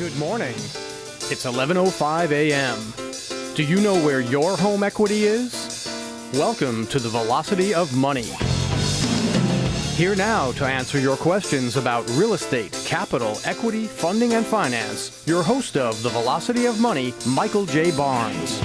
Good morning. It's 11:05 a.m. Do you know where your home equity is? Welcome to the Velocity of Money. Here now to answer your questions about real estate, capital, equity, funding, and finance, your host of the Velocity of Money, Michael J. Barnes.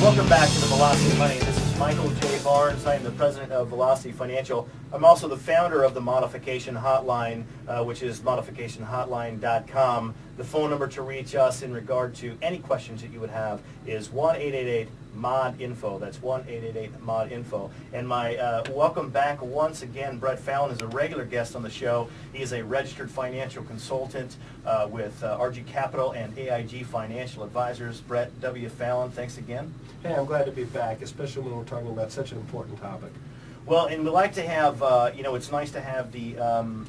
Welcome back to the Velocity of Money. Michael J. Barnes. I am the president of Velocity Financial. I'm also the founder of the Modification Hotline, uh, which is modificationhotline.com. The phone number to reach us in regard to any questions that you would have is 1-888 mod info. That's 1-888 mod info. And my uh, welcome back once again. Brett Fallon is a regular guest on the show. He is a registered financial consultant uh, with uh, RG Capital and AIG Financial Advisors. Brett W. Fallon, thanks again. Hey, I'm glad to be back, especially when we're talking about such an important topic. Well, and we like to have, uh, you know, it's nice to have the um,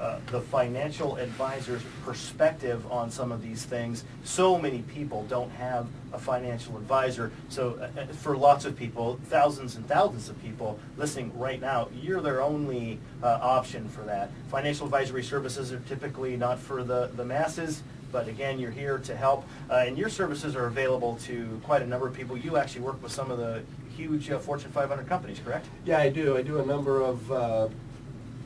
uh, the financial advisor's perspective on some of these things. So many people don't have a financial advisor. So uh, uh, for lots of people, thousands and thousands of people listening right now, you're their only uh, option for that. Financial advisory services are typically not for the, the masses. But again, you're here to help, uh, and your services are available to quite a number of people. You actually work with some of the huge Fortune 500 companies, correct? Yeah, I do. I do a number of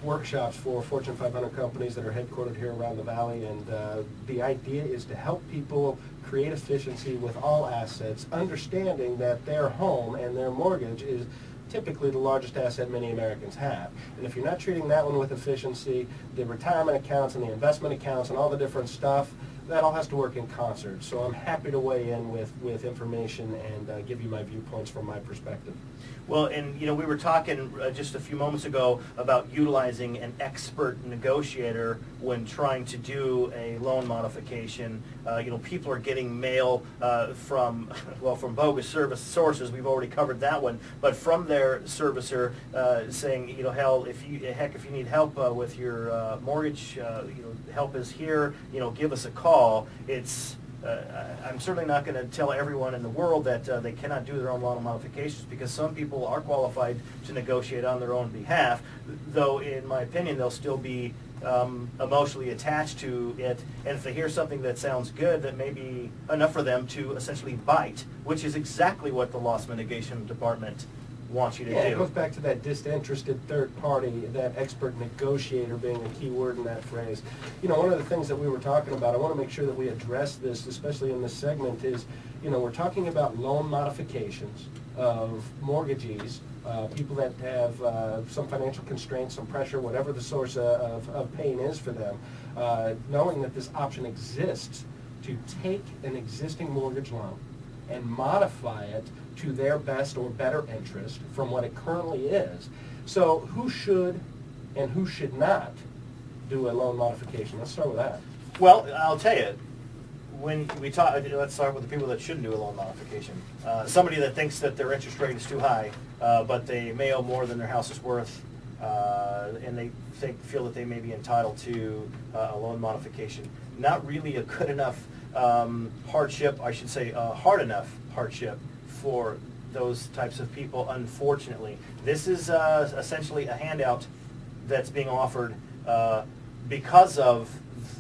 workshops for Fortune 500 companies that are headquartered here around the valley, and uh, the idea is to help people create efficiency with all assets, understanding that their home and their mortgage is typically the largest asset many Americans have. And if you're not treating that one with efficiency, the retirement accounts and the investment accounts and all the different stuff, that all has to work in concert. So I'm happy to weigh in with, with information and uh, give you my viewpoints from my perspective. Well, and you know, we were talking uh, just a few moments ago about utilizing an expert negotiator when trying to do a loan modification. Uh, you know, people are getting mail uh, from, well, from bogus service sources. We've already covered that one, but from their servicer uh, saying, you know, hell, if you heck, if you need help uh, with your mortgage, you know, help is here. You know, give us a call. It's uh, I'm certainly not going to tell everyone in the world that uh, they cannot do their own loan modifications because some people are qualified to negotiate on their own behalf, though in my opinion they'll still be um, emotionally attached to it, and if they hear something that sounds good, that may be enough for them to essentially bite, which is exactly what the loss mitigation department wants you to yeah, do. it goes back to that disinterested third party, that expert negotiator being a key word in that phrase. You know, one of the things that we were talking about, I want to make sure that we address this, especially in this segment, is, you know, we're talking about loan modifications of mortgagees, uh, people that have uh, some financial constraints, some pressure, whatever the source of, of pain is for them, uh, knowing that this option exists to take an existing mortgage loan and modify it to their best or better interest from what it currently is. So who should and who should not do a loan modification? Let's start with that. Well, I'll tell you, when we talk, let's start with the people that shouldn't do a loan modification. Uh, somebody that thinks that their interest rate is too high, uh, but they may owe more than their house is worth, uh, and they think, feel that they may be entitled to uh, a loan modification. Not really a good enough um, hardship, I should say, uh, hard enough hardship for those types of people, unfortunately. This is uh, essentially a handout that's being offered uh, because of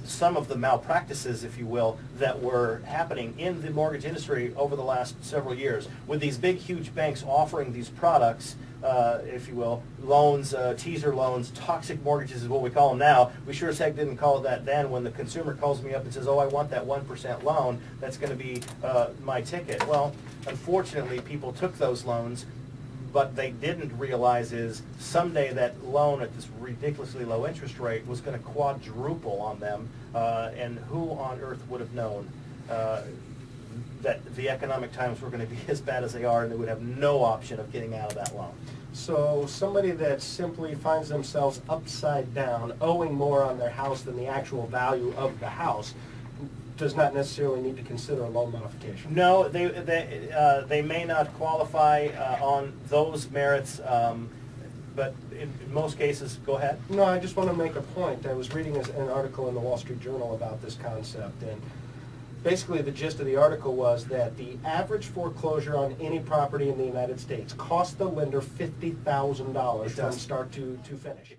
some of the malpractices, if you will, that were happening in the mortgage industry over the last several years. With these big, huge banks offering these products, uh, if you will, loans, uh, teaser loans, toxic mortgages is what we call them now. We sure as heck didn't call it that then. When the consumer calls me up and says, oh, I want that 1% loan, that's going to be uh, my ticket. Well, unfortunately, people took those loans but they didn't realize is someday that loan at this ridiculously low interest rate was going to quadruple on them, uh, and who on earth would have known uh, that the economic times were going to be as bad as they are, and they would have no option of getting out of that loan. So somebody that simply finds themselves upside down, owing more on their house than the actual value of the house, does not necessarily need to consider a loan modification. No, they, they, uh, they may not qualify uh, on those merits, um, but in, in most cases, go ahead. No, I just want to make a point. I was reading an article in the Wall Street Journal about this concept, and basically the gist of the article was that the average foreclosure on any property in the United States cost the lender $50,000 from start to, to finish.